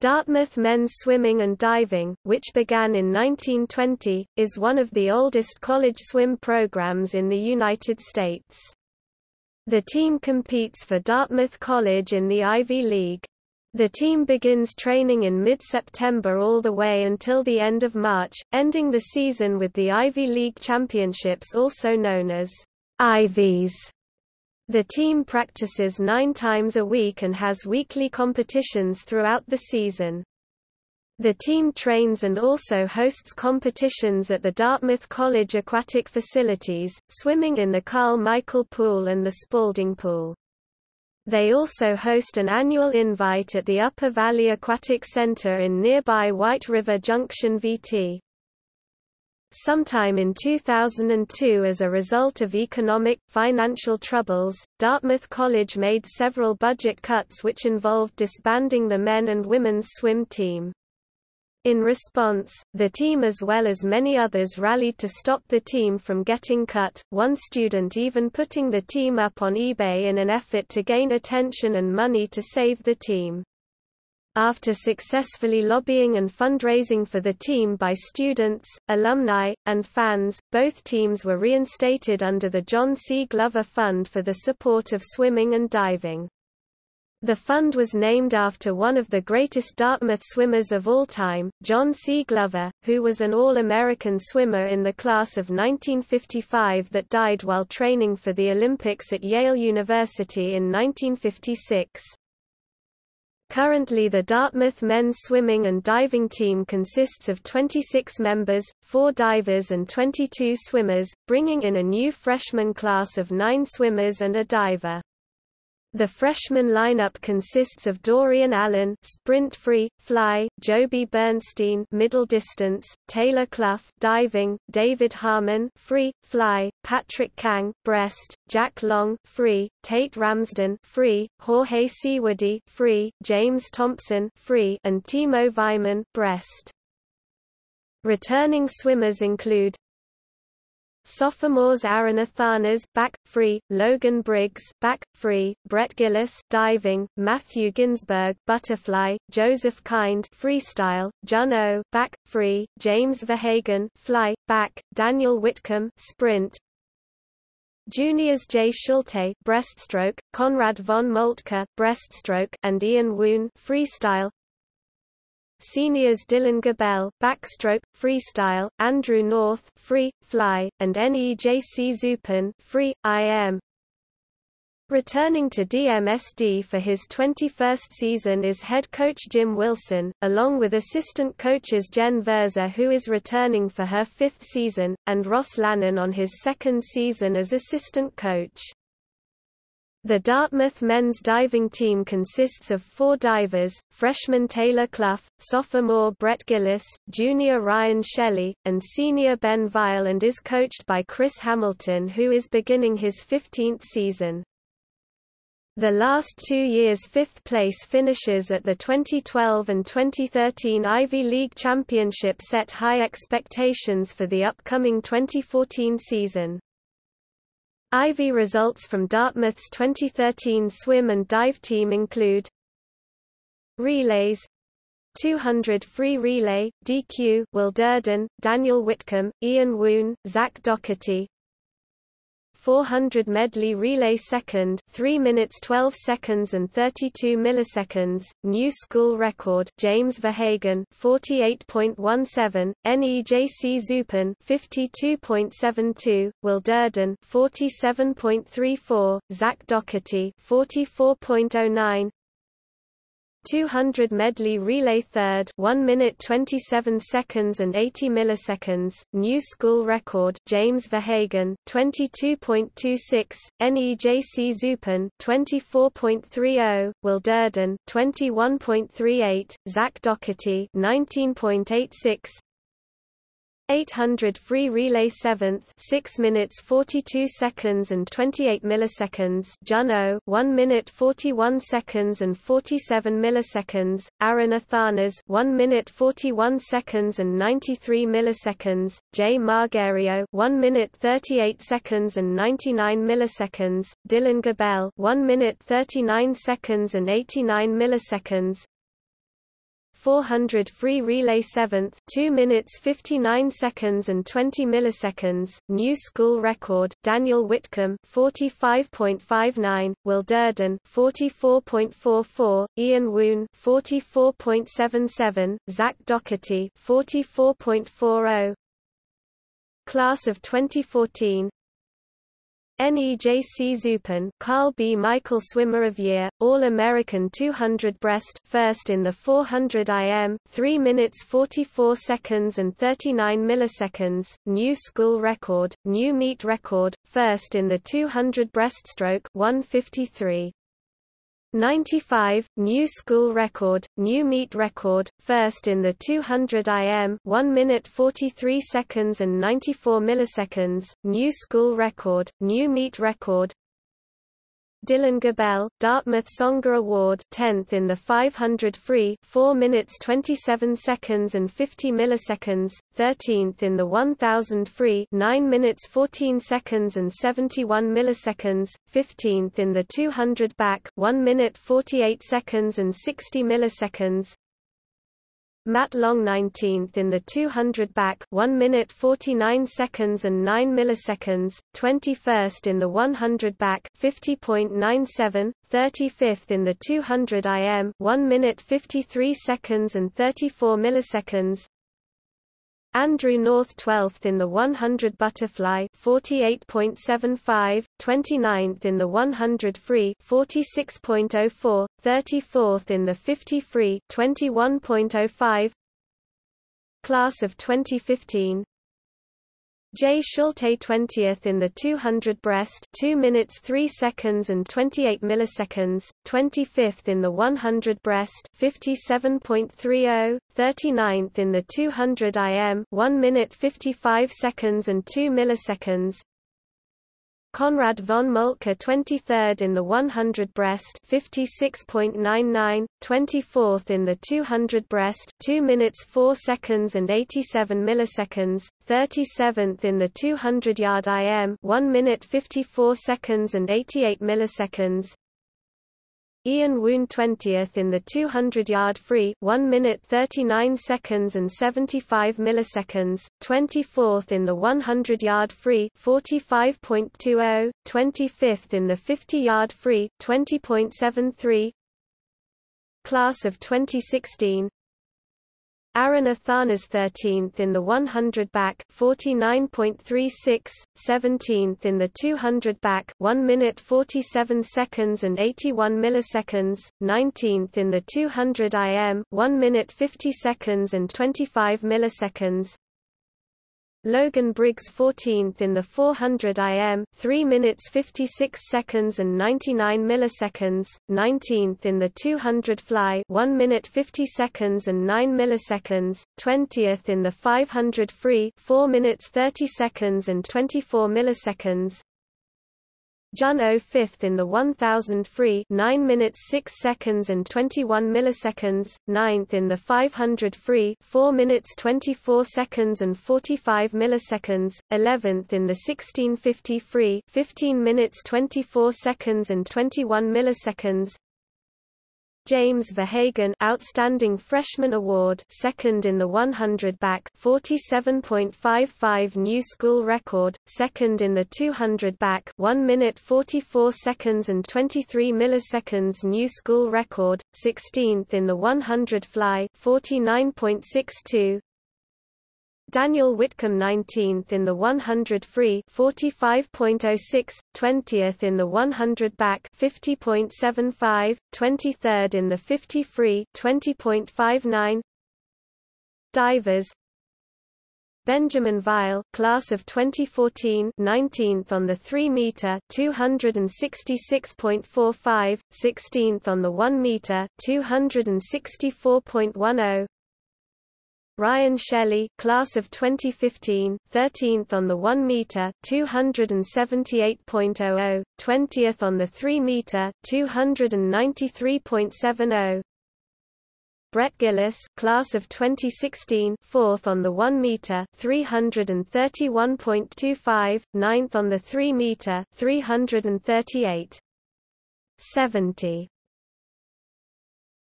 Dartmouth men's swimming and diving, which began in 1920, is one of the oldest college swim programs in the United States. The team competes for Dartmouth College in the Ivy League. The team begins training in mid-September all the way until the end of March, ending the season with the Ivy League Championships also known as Ivies. The team practices nine times a week and has weekly competitions throughout the season. The team trains and also hosts competitions at the Dartmouth College aquatic facilities, swimming in the Karl Michael Pool and the Spaulding Pool. They also host an annual invite at the Upper Valley Aquatic Center in nearby White River Junction VT. Sometime in 2002 as a result of economic, financial troubles, Dartmouth College made several budget cuts which involved disbanding the men and women's swim team. In response, the team as well as many others rallied to stop the team from getting cut, one student even putting the team up on eBay in an effort to gain attention and money to save the team. After successfully lobbying and fundraising for the team by students, alumni, and fans, both teams were reinstated under the John C. Glover Fund for the support of swimming and diving. The fund was named after one of the greatest Dartmouth swimmers of all time, John C. Glover, who was an All-American swimmer in the class of 1955 that died while training for the Olympics at Yale University in 1956. Currently the Dartmouth men's swimming and diving team consists of 26 members, 4 divers and 22 swimmers, bringing in a new freshman class of 9 swimmers and a diver. The freshman lineup consists of Dorian Allen, sprint free, fly, Joby Bernstein, middle distance, Taylor Clough, diving, David Harmon, free, fly, Patrick Kang, breast, Jack Long, free, Tate Ramsden, free, Jorge Seawordy, free, James Thompson, free, and Timo Weiman, breast. Returning swimmers include Sophomores Aaron Athanas back free, Logan Briggs back free, Brett Gillis diving, Matthew Ginsberg butterfly, Joseph Kind freestyle, Jun oh, O back free, James Verhagen fly back, Daniel Whitcomb sprint. Juniors Jay Schulte breaststroke, Conrad von Moltke breaststroke, and Ian Woon freestyle. Seniors Dylan Gabel backstroke, freestyle, Andrew North free, fly, and NEJC Zupan free, IM. Returning to DMSD for his 21st season is head coach Jim Wilson, along with assistant coaches Jen Verza who is returning for her fifth season, and Ross Lannon on his second season as assistant coach. The Dartmouth men's diving team consists of four divers, freshman Taylor Clough, sophomore Brett Gillis, junior Ryan Shelley, and senior Ben Vile and is coached by Chris Hamilton who is beginning his 15th season. The last two years' fifth place finishes at the 2012 and 2013 Ivy League Championship set high expectations for the upcoming 2014 season. Ivy results from Dartmouth's 2013 swim and dive team include Relays 200 free relay, DQ Will Durden, Daniel Whitcomb, Ian Woon, Zach Doherty 400 medley relay second 3 minutes 12 seconds and 32 milliseconds new school record James Verhagen 48.17 NEJC Zupan 52.72 Will Durden 47.34 Zach Doherty 44.09 200 medley relay third 1 minute 27 seconds and 80 milliseconds new school record James Verhagen 22.26 NEJC Zupan 24.30 Will Durden 21.38 Zach Doherty 19.86 800 free relay 7th 6 minutes 42 seconds and 28 milliseconds Juno 1 minute 41 seconds and 47 milliseconds Aaron Athanas 1 minute 41 seconds and 93 milliseconds Jay Margario 1 minute 38 seconds and 99 milliseconds Dylan Gabel 1 minute 39 seconds and 89 milliseconds 400 free relay 7th 2 minutes 59 seconds and 20 milliseconds, new school record, Daniel Whitcomb 45.59, Will Durden 44.44, Ian Woon 44.77, Zach Doherty 44.40, Class of 2014 NEJC Zupan Karl B. Michael Swimmer of Year, All-American 200 breast first in the 400 IM, 3 minutes 44 seconds and 39 milliseconds, new school record, new meet record, first in the 200 breaststroke 153. 95, new school record, new meet record, first in the 200 IM 1 minute 43 seconds and 94 milliseconds, new school record, new meet record, Dylan Gabel, Dartmouth Songer Award 10th in the 500 free 4 minutes 27 seconds and 50 milliseconds, 13th in the 1000 free 9 minutes 14 seconds and 71 milliseconds, 15th in the 200 back 1 minute 48 seconds and 60 milliseconds, Matt Long 19th in the 200 back 1 minute 49 seconds and 9 milliseconds, 21st in the 100 back 50.97, 35th in the 200 IM 1 minute 53 seconds and 34 milliseconds, Andrew North 12th in the 100 butterfly 48.75, 29th in the 100 free 46.04, 34th in the 50 free 21.05 Class of 2015 J. Schulte 20th in the 200 breast 2 minutes 3 seconds and 28 milliseconds, 25th in the 100 breast 57.30, 39th in the 200 IM 1 minute 55 seconds and 2 milliseconds, Konrad von Moltke 23rd in the 100 breast 56.99, 24th in the 200 breast 2 minutes 4 seconds and 87 milliseconds, 37th in the 200 yard IM 1 minute 54 seconds and 88 milliseconds, Ian Woon 20th in the 200-yard free 1 minute 39 seconds and 75 milliseconds, 24th in the 100-yard free 45.20, 25th in the 50-yard free 20.73 Class of 2016 Aaron Athanas 13th in the 100 back 49.36, 17th in the 200 back 1 minute 47 seconds and 81 milliseconds, 19th in the 200 IM 1 minute 50 seconds and 25 milliseconds, Logan Briggs 14th in the 400 IM 3 minutes 56 seconds and 99 milliseconds, 19th in the 200 fly 1 minute 50 seconds and 9 milliseconds, 20th in the 500 free 4 minutes 30 seconds and 24 milliseconds, Jun O 5th in the 1000 free 9 minutes 6 seconds and 21 milliseconds, 9th in the 500 free 4 minutes 24 seconds and 45 milliseconds, 11th in the 1650 free 15 minutes 24 seconds and 21 milliseconds, James Verhagen Outstanding Freshman Award second in the 100 back 47.55 new school record second in the 200 back 1 minute 44 seconds and 23 milliseconds new school record 16th in the 100 fly 49.62 Daniel Whitcomb 19th in the 100 free 45.06, 20th in the 100 back 50.75, 23rd in the 50 free 20.59 Divers. Benjamin Vile, class of 2014, 19th on the 3 meter, 266.45, 16th on the 1 meter, 264.10, Ryan Shelley, class of 2015, 13th on the 1 meter, 278.00, 20th on the 3 meter, 293.70. Brett Gillis, class of 2016, 4th on the 1 meter, 331.25, 9th on the 3 meter, 338. 70.